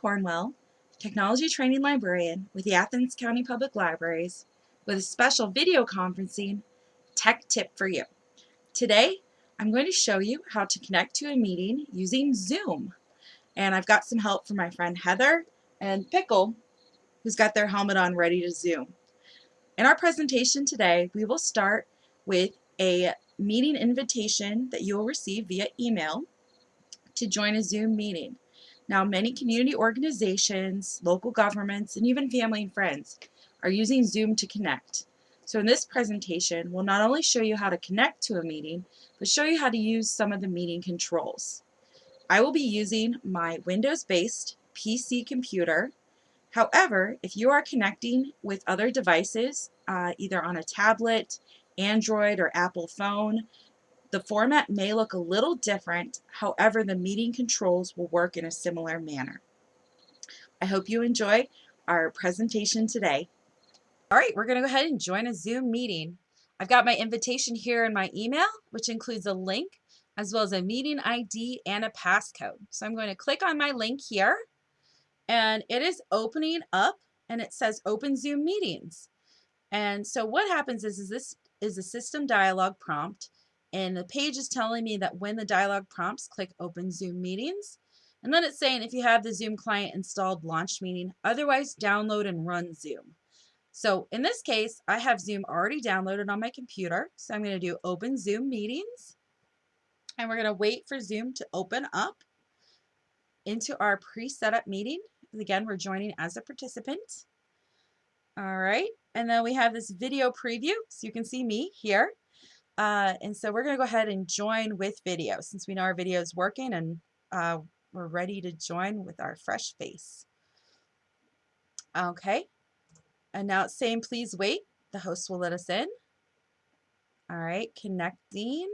Cornwell, Technology Training Librarian with the Athens County Public Libraries with a special video conferencing tech tip for you. Today, I'm going to show you how to connect to a meeting using Zoom. And I've got some help from my friend Heather and Pickle, who's got their helmet on ready to Zoom. In our presentation today, we will start with a meeting invitation that you will receive via email to join a Zoom meeting. Now, many community organizations, local governments, and even family and friends are using Zoom to connect. So in this presentation, we'll not only show you how to connect to a meeting, but show you how to use some of the meeting controls. I will be using my Windows-based PC computer. However, if you are connecting with other devices, uh, either on a tablet, Android, or Apple phone, the format may look a little different, however the meeting controls will work in a similar manner. I hope you enjoy our presentation today. All right, we're going to go ahead and join a Zoom meeting. I've got my invitation here in my email, which includes a link as well as a meeting ID and a passcode. So I'm going to click on my link here and it is opening up and it says open Zoom meetings. And so what happens is, is this is a system dialog prompt and the page is telling me that when the dialog prompts, click Open Zoom Meetings. And then it's saying if you have the Zoom client installed, launch meeting, otherwise download and run Zoom. So in this case, I have Zoom already downloaded on my computer. So I'm going to do Open Zoom Meetings. And we're going to wait for Zoom to open up into our pre-setup meeting. Again, we're joining as a participant. All right, and then we have this video preview, so you can see me here. Uh, and so we're going to go ahead and join with video since we know our video is working and uh, we're ready to join with our fresh face. Okay. And now it's saying please wait. The host will let us in. All right, connecting.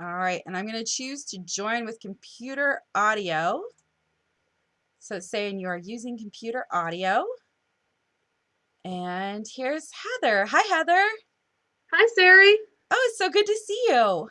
All right, and I'm going to choose to join with computer audio. So it's saying you are using computer audio. And here's Heather. Hi, Heather. Hi, Sari. Oh, it's so good to see you.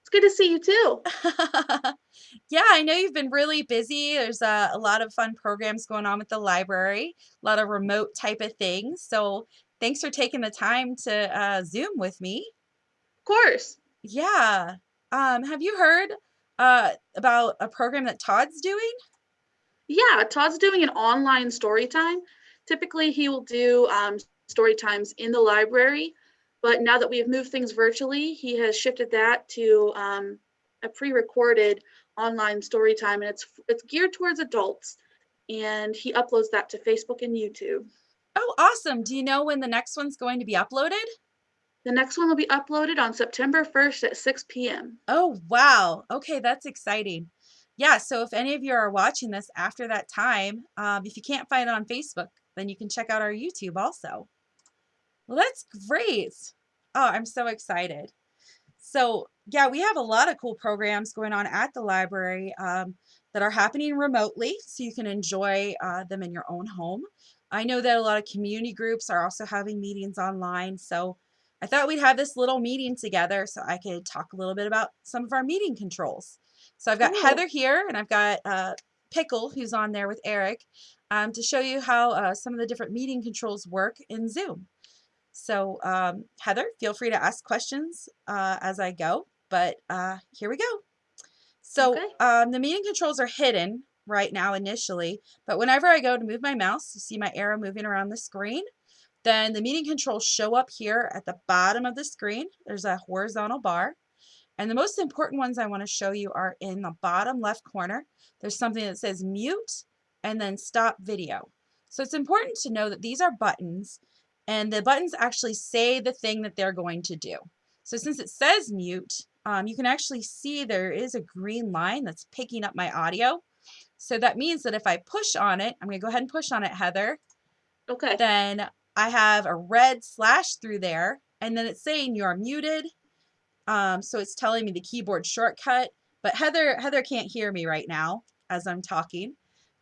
It's good to see you too. yeah, I know you've been really busy. There's a, a, lot of fun programs going on with the library, a lot of remote type of things. So thanks for taking the time to uh, Zoom with me. Of course. Yeah. Um, have you heard uh, about a program that Todd's doing? Yeah, Todd's doing an online story time. Typically, he will do um, story times in the library, but now that we have moved things virtually, he has shifted that to um, a pre-recorded online story time, and it's it's geared towards adults, and he uploads that to Facebook and YouTube. Oh, awesome! Do you know when the next one's going to be uploaded? The next one will be uploaded on September 1st at 6 p.m. Oh, wow. Okay, that's exciting. Yeah, so if any of you are watching this after that time, um, if you can't find it on Facebook, then you can check out our YouTube also. Well, that's great. Oh, I'm so excited. So yeah, we have a lot of cool programs going on at the library um, that are happening remotely, so you can enjoy uh, them in your own home. I know that a lot of community groups are also having meetings online, so I thought we'd have this little meeting together so I could talk a little bit about some of our meeting controls. So I've got Heather here, and I've got uh, Pickle, who's on there with Eric, um, to show you how uh, some of the different meeting controls work in Zoom. So um, Heather, feel free to ask questions uh, as I go, but uh, here we go. So okay. um, the meeting controls are hidden right now initially, but whenever I go to move my mouse, you see my arrow moving around the screen, then the meeting controls show up here at the bottom of the screen. There's a horizontal bar. And the most important ones I want to show you are in the bottom left corner. There's something that says mute and then stop video. So it's important to know that these are buttons and the buttons actually say the thing that they're going to do. So since it says mute, um, you can actually see there is a green line that's picking up my audio. So that means that if I push on it, I'm going to go ahead and push on it, Heather. Okay. Then I have a red slash through there, and then it's saying you're muted. Um, so it's telling me the keyboard shortcut, but Heather Heather can't hear me right now as I'm talking.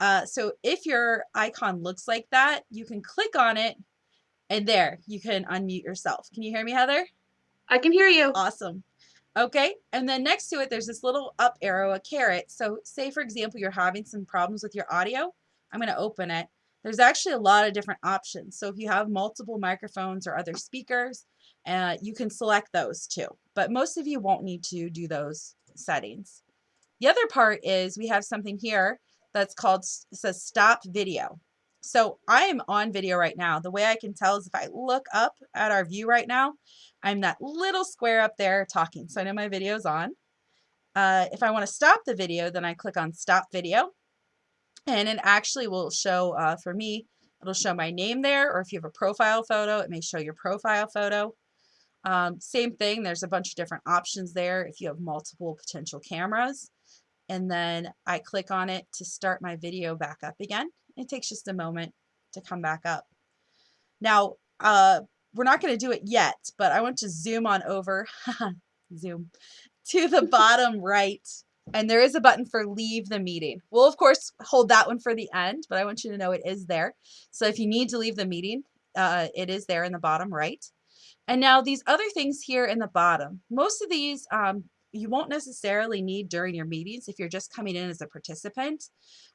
Uh, so if your icon looks like that, you can click on it and there you can unmute yourself. Can you hear me, Heather? I can hear you. Awesome. Okay, and then next to it, there's this little up arrow, a caret. So say, for example, you're having some problems with your audio. I'm going to open it. There's actually a lot of different options. So if you have multiple microphones or other speakers, uh, you can select those too. But most of you won't need to do those settings. The other part is we have something here that's called, says stop video. So I am on video right now. The way I can tell is if I look up at our view right now, I'm that little square up there talking. So I know my video is on. Uh, if I want to stop the video, then I click on stop video. And it actually will show, uh, for me, it'll show my name there, or if you have a profile photo, it may show your profile photo. Um, same thing, there's a bunch of different options there if you have multiple potential cameras. And then I click on it to start my video back up again. It takes just a moment to come back up. Now, uh, we're not going to do it yet, but I want to zoom on over, zoom, to the bottom right. And there is a button for leave the meeting. We'll, of course, hold that one for the end, but I want you to know it is there. So if you need to leave the meeting, uh, it is there in the bottom right. And now these other things here in the bottom, most of these um, you won't necessarily need during your meetings if you're just coming in as a participant.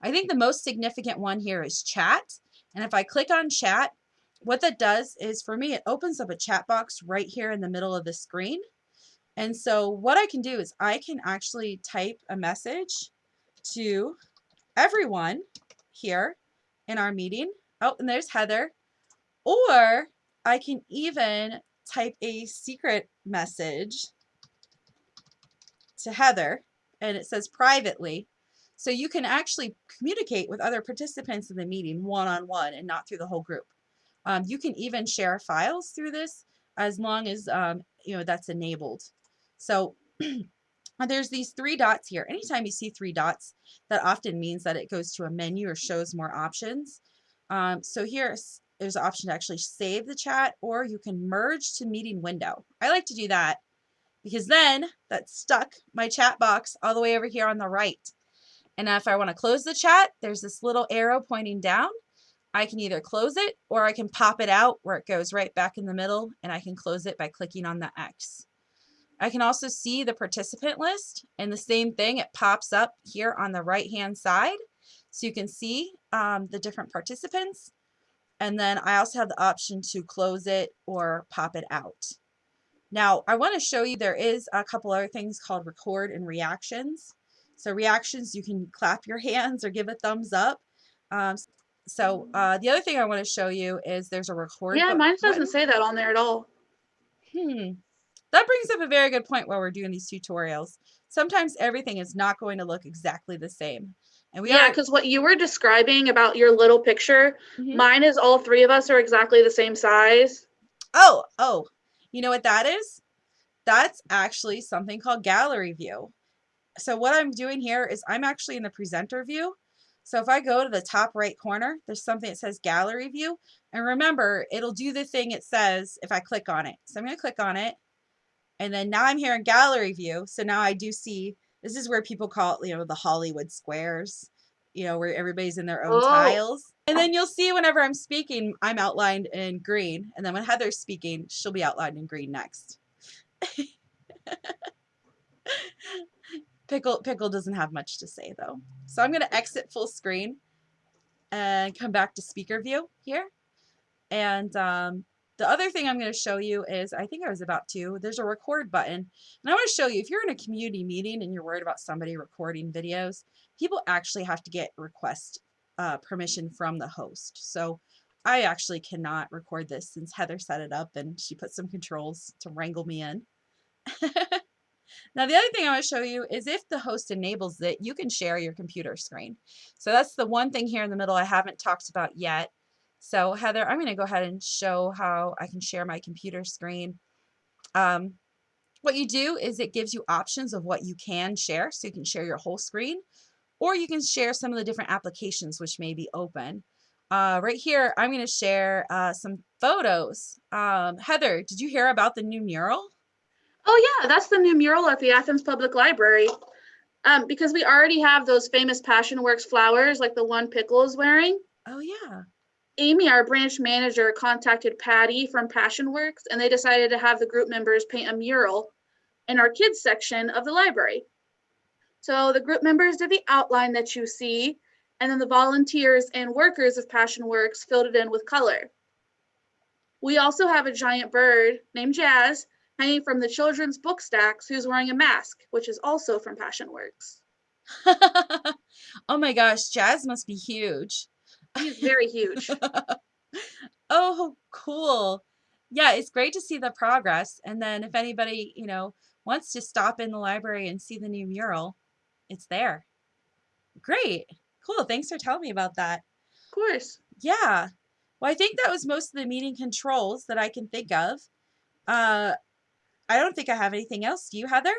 I think the most significant one here is chat. And if I click on chat, what that does is for me, it opens up a chat box right here in the middle of the screen. And so what I can do is I can actually type a message to everyone here in our meeting. Oh, and there's Heather. Or I can even type a secret message to Heather and it says privately. So you can actually communicate with other participants in the meeting one-on-one -on -one and not through the whole group. Um, you can even share files through this as long as um, you know that's enabled. So there's these three dots here. Anytime you see three dots, that often means that it goes to a menu or shows more options. Um, so here there's an option to actually save the chat or you can merge to meeting window. I like to do that because then that stuck my chat box all the way over here on the right. And if I want to close the chat, there's this little arrow pointing down. I can either close it or I can pop it out where it goes right back in the middle and I can close it by clicking on the X. I can also see the participant list and the same thing, it pops up here on the right hand side. So you can see um, the different participants. And then I also have the option to close it or pop it out. Now, I want to show you there is a couple other things called record and reactions. So reactions, you can clap your hands or give a thumbs up. Um, so uh, the other thing I want to show you is there's a record. Yeah, mine doesn't say that on there at all. Hmm. That brings up a very good point while we're doing these tutorials. Sometimes everything is not going to look exactly the same. And we yeah, because what you were describing about your little picture, mm -hmm. mine is all three of us are exactly the same size. Oh, oh, you know what that is? That's actually something called gallery view. So what I'm doing here is I'm actually in the presenter view. So if I go to the top right corner, there's something that says gallery view. And remember, it'll do the thing it says if I click on it. So I'm going to click on it. And then now I'm here in gallery view. So now I do see, this is where people call it, you know, the Hollywood squares, you know, where everybody's in their own oh. tiles. And then you'll see whenever I'm speaking, I'm outlined in green. And then when Heather's speaking, she'll be outlined in green next. Pickle, Pickle doesn't have much to say though. So I'm going to exit full screen and come back to speaker view here. And um, the other thing I'm going to show you is, I think I was about to, there's a record button. And I want to show you, if you're in a community meeting and you're worried about somebody recording videos, people actually have to get request uh, permission from the host. So I actually cannot record this since Heather set it up and she put some controls to wrangle me in. now the other thing I want to show you is if the host enables it, you can share your computer screen. So that's the one thing here in the middle I haven't talked about yet. So Heather, I'm going to go ahead and show how I can share my computer screen. Um, what you do is it gives you options of what you can share. So you can share your whole screen or you can share some of the different applications which may be open. Uh, right here, I'm going to share uh, some photos. Um, Heather, did you hear about the new mural? Oh yeah, that's the new mural at the Athens Public Library. Um, because we already have those famous Passion Works flowers like the one Pickle is wearing. Oh yeah. Amy, our branch manager, contacted Patty from Passionworks and they decided to have the group members paint a mural in our kids section of the library. So the group members did the outline that you see, and then the volunteers and workers of Passion Works filled it in with color. We also have a giant bird named Jazz hanging from the children's book stacks who's wearing a mask, which is also from Passion Works. oh my gosh, Jazz must be huge. He's very huge. oh, cool. Yeah, it's great to see the progress. And then if anybody, you know, wants to stop in the library and see the new mural, it's there. Great. Cool. Thanks for telling me about that. Of course. Yeah. Well, I think that was most of the meeting controls that I can think of. Uh, I don't think I have anything else. Do you, Heather?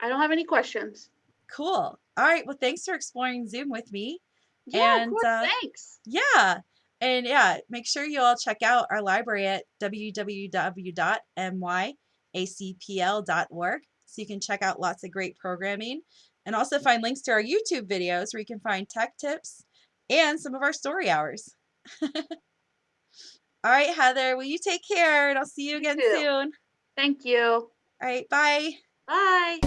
I don't have any questions. Cool. All right. Well, thanks for exploring Zoom with me. Yeah, And, of course. uh, Thanks. Yeah. And yeah, make sure you all check out our library at www.myacpl.org so you can check out lots of great programming and also find links to our YouTube videos where you can find tech tips and some of our story hours. all right, Heather, will you take care and I'll see you You again too. soon. Thank you. All right, bye. Bye.